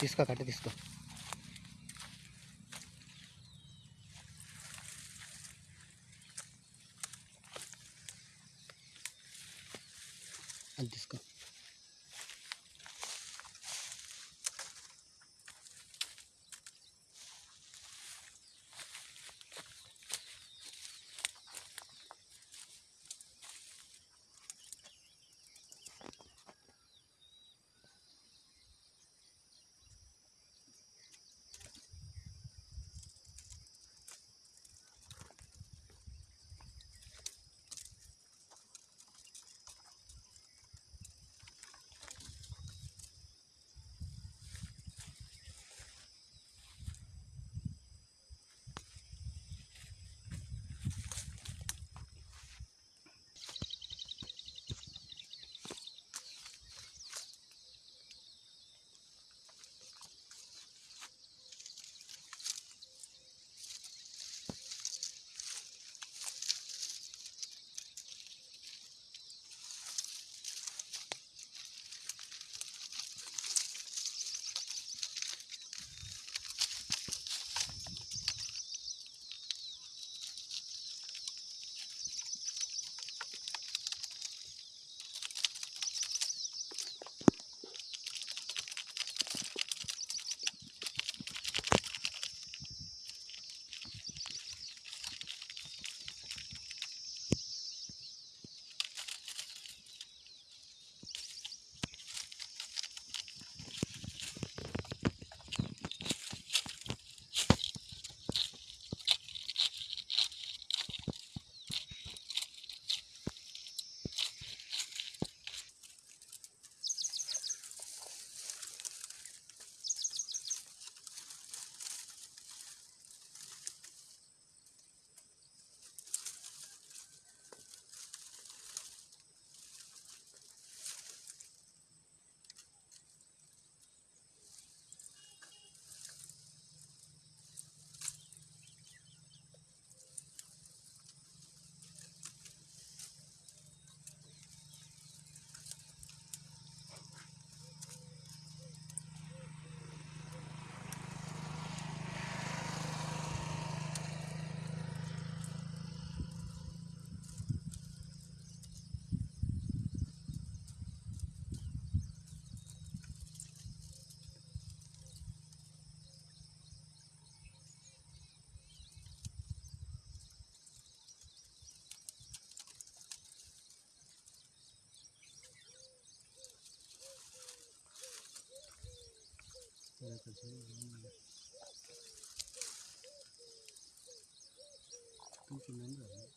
తీసుకో కట్ట తీసుకో అది తీసుకో không chỉ nắm được.